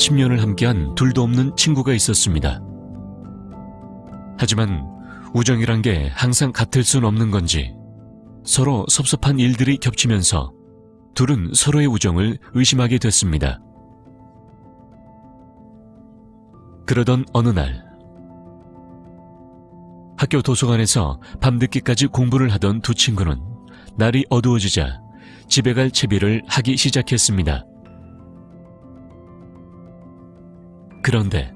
10년을 함께한 둘도 없는 친구가 있었습니다. 하지만 우정이란 게 항상 같을 순 없는 건지 서로 섭섭한 일들이 겹치면서 둘은 서로의 우정을 의심하게 됐습니다. 그러던 어느 날 학교 도서관에서 밤늦게까지 공부를 하던 두 친구는 날이 어두워지자 집에 갈 채비를 하기 시작했습니다. 그런데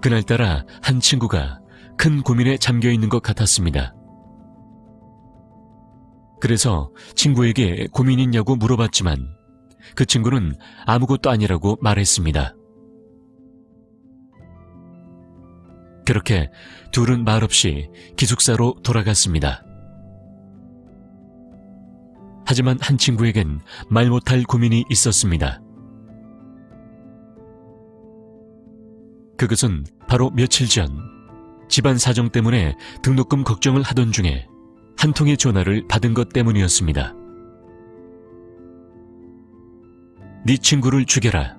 그날따라 한 친구가 큰 고민에 잠겨 있는 것 같았습니다. 그래서 친구에게 고민 있냐고 물어봤지만 그 친구는 아무것도 아니라고 말했습니다. 그렇게 둘은 말없이 기숙사로 돌아갔습니다. 하지만 한 친구에겐 말 못할 고민이 있었습니다. 그것은 바로 며칠 전 집안 사정 때문에 등록금 걱정을 하던 중에 한 통의 전화를 받은 것 때문이었습니다. 네 친구를 죽여라.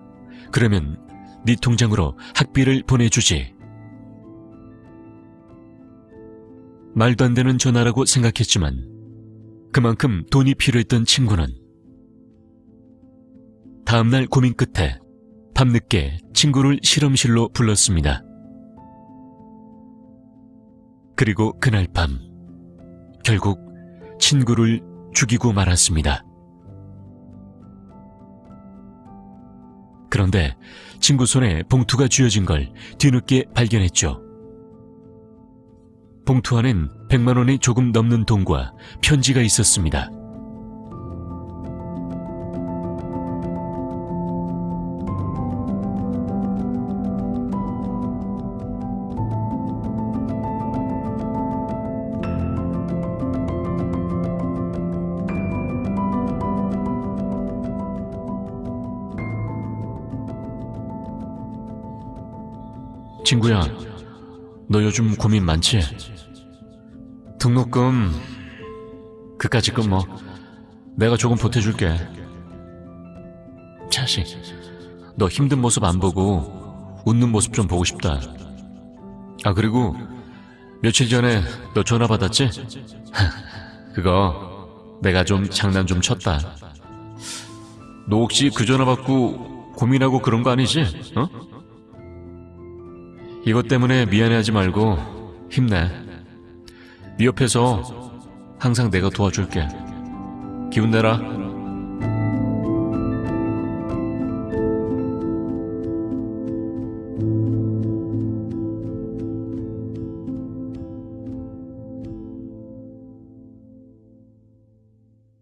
그러면 네 통장으로 학비를 보내주지. 말도 안 되는 전화라고 생각했지만 그만큼 돈이 필요했던 친구는 다음날 고민 끝에 밤늦게 친구를 실험실로 불렀습니다. 그리고 그날 밤 결국 친구를 죽이고 말았습니다. 그런데 친구 손에 봉투가 쥐어진 걸 뒤늦게 발견했죠. 봉투 안엔 100만 원이 조금 넘는 돈과 편지가 있었습니다. 친구야, 너 요즘 고민 많지? 등록금, 그까짓 건 뭐, 내가 조금 보태줄게. 자식, 너 힘든 모습 안 보고 웃는 모습 좀 보고 싶다. 아, 그리고 며칠 전에 너 전화 받았지? 그거 내가 좀 장난 좀 쳤다. 너 혹시 그 전화 받고 고민하고 그런 거 아니지? 어? 이것 때문에 미안해하지 말고 힘내. 네 옆에서 항상 내가 도와줄게. 기운 내라.